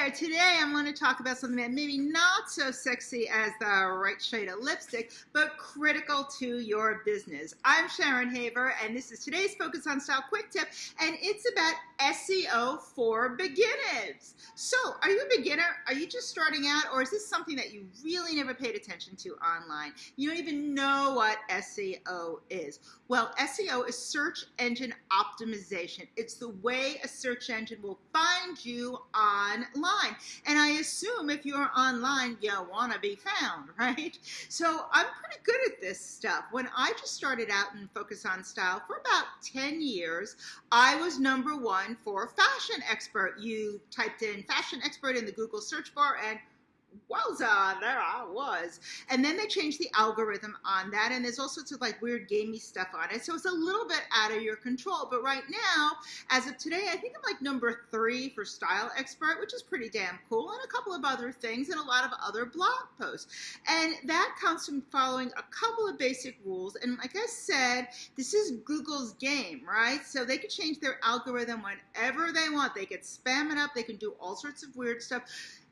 there. Today I'm going to talk about something that maybe not so sexy as the right shade of lipstick, but critical to your business. I'm Sharon Haver, and this is today's Focus on Style Quick Tip, and it's about SEO for beginners. So, are you a beginner? Are you just starting out, or is this something that you really never paid attention to online? You don't even know what SEO is. Well, SEO is search engine optimization. It's the way a search engine will find you online. And I assume if you're online, you want to be found, right? So I'm pretty good at this stuff. When I just started out in Focus on Style for about 10 years, I was number one for fashion expert. You typed in fashion expert in the Google search bar and wowza, there I was. And then they changed the algorithm on that, and there's all sorts of like weird gamey stuff on it. So it's a little bit out of your control. But right now, as of today, I think I'm like number three for Style Expert, which is pretty damn cool, and a couple of other things, and a lot of other blog posts. And that comes from following a couple of basic rules. And like I said, this is Google's game, right? So they can change their algorithm whenever they want. They can spam it up, they can do all sorts of weird stuff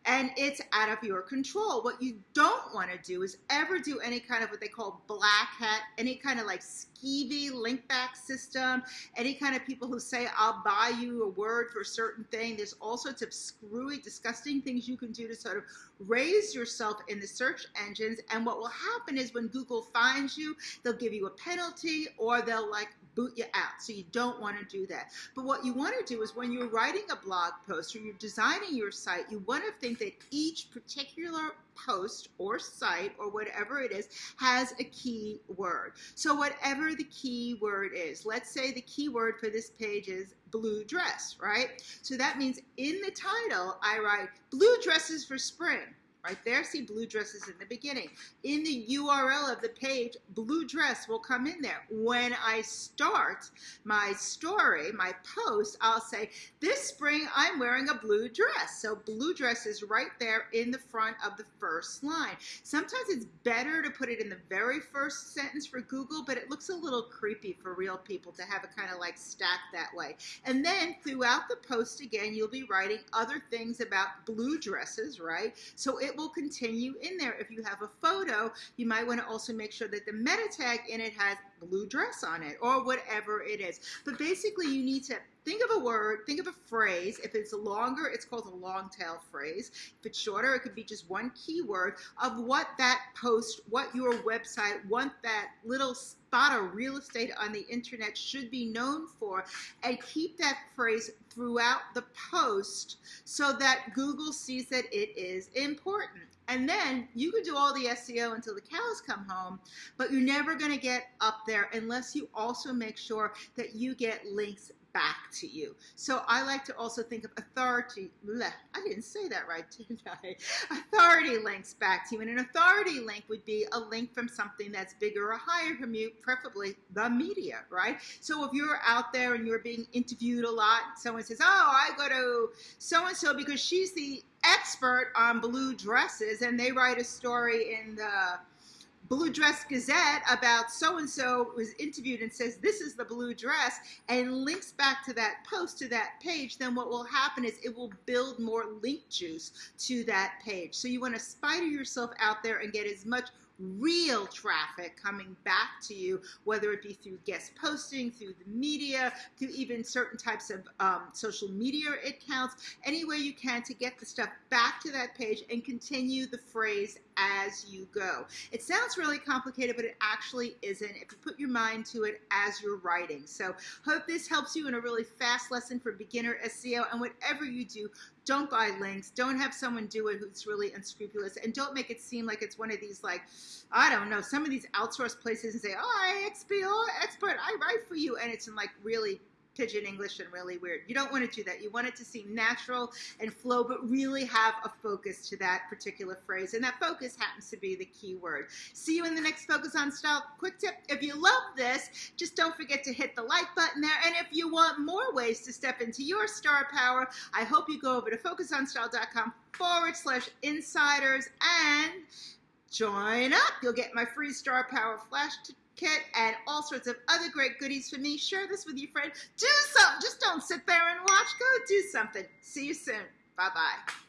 and it's out of your control. What you don't want to do is ever do any kind of what they call black hat, any kind of like skeevy link back system, any kind of people who say, I'll buy you a word for a certain thing. There's all sorts of screwy, disgusting things you can do to sort of raise yourself in the search engines. And what will happen is when Google finds you, they'll give you a penalty or they'll like boot you out. So you don't want to do that. But what you want to do is when you're writing a blog post or you're designing your site, you want to think that each particular post or site or whatever it is has a key word. So whatever the key word is, let's say the keyword for this page is blue dress, right? So that means in the title, I write blue dresses for spring right there. See blue dresses in the beginning. In the URL of the page, blue dress will come in there. When I start my story, my post, I'll say, this spring I'm wearing a blue dress. So blue dress is right there in the front of the first line. Sometimes it's better to put it in the very first sentence for Google, but it looks a little creepy for real people to have it kind of like stacked that way. And then throughout the post again, you'll be writing other things about blue dresses, right? So it will continue in there. If you have a photo, you might want to also make sure that the meta tag in it has blue dress on it or whatever it is. But basically you need to think of a word, think of a phrase. If it's longer, it's called a long tail phrase. If it's shorter, it could be just one keyword of what that post, what your website, what that little spot of real estate on the internet should be known for and keep that phrase throughout the post so that Google sees that it is important. And then you can do all the SEO until the cows come home, but you're never going to get up there unless you also make sure that you get links back to you. So I like to also think of authority. Bleh, I didn't say that right, did I? Authority links back to you. And an authority link would be a link from something that's bigger or higher from you, preferably the media, right? So if you're out there and you're being interviewed a lot, someone says, oh, I go to so-and-so because she's the expert on blue dresses and they write a story in the Blue Dress Gazette about so-and-so was interviewed and says this is the blue dress and links back to that post to that page, then what will happen is it will build more link juice to that page. So you want to spider yourself out there and get as much real traffic coming back to you, whether it be through guest posting, through the media, through even certain types of um, social media accounts, any way you can to get the stuff back to that page and continue the phrase as you go. It sounds really complicated, but it actually isn't if you put your mind to it as you're writing. So hope this helps you in a really fast lesson for beginner SEO and whatever you do, don't buy links. Don't have someone do it who's really unscrupulous. And don't make it seem like it's one of these, like, I don't know, some of these outsourced places and say, oh, I expert, I write for you. And it's in like really pidgin English and really weird. You don't want to do that. You want it to seem natural and flow, but really have a focus to that particular phrase. And that focus happens to be the key word. See you in the next Focus on Style quick tip. If you love this, just don't forget to hit the like button there. And if you want more ways to step into your star power, I hope you go over to focusonstyle.com forward slash insiders and join up. You'll get my free star power flash kit, and all sorts of other great goodies for me. Share this with your friend. Do something. Just don't sit there and watch. Go do something. See you soon. Bye-bye.